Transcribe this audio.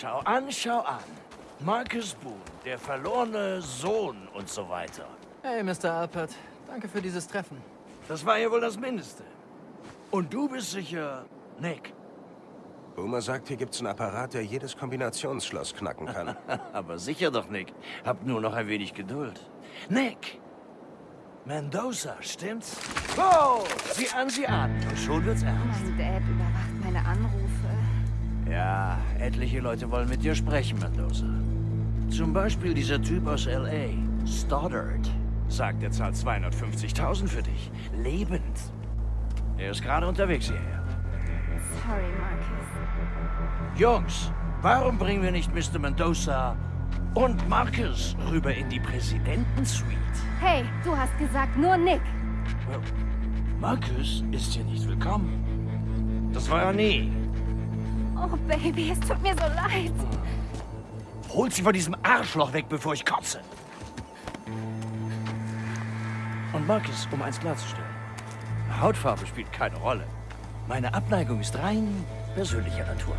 Schau an, schau an. Marcus Boone, der verlorene Sohn und so weiter. Hey, Mr. Alpert. Danke für dieses Treffen. Das war ja wohl das Mindeste. Und du bist sicher Nick. Boomer sagt, hier gibt's einen Apparat, der jedes Kombinationsschloss knacken kann. Aber sicher doch, Nick. Hab nur noch ein wenig Geduld. Nick! Mendoza, stimmt's? Oh! Sieh an, sieh an. Und schon wird's ernst. Mein Dad überwacht meine Anrufe. Ja, etliche Leute wollen mit dir sprechen, Mendoza. Zum Beispiel dieser Typ aus L.A., Stoddard. Sagt, er zahlt 250.000 für dich. Lebend. Er ist gerade unterwegs hierher. Sorry, Marcus. Jungs, warum bringen wir nicht Mr. Mendoza und Marcus rüber in die Präsidentensuite? Hey, du hast gesagt nur Nick. Marcus ist hier nicht willkommen. Das war er nie. Oh, Baby, es tut mir so leid. Holt sie von diesem Arschloch weg, bevor ich kotze. Und Marcus, um eins klarzustellen. Hautfarbe spielt keine Rolle. Meine Abneigung ist rein persönlicher Natur.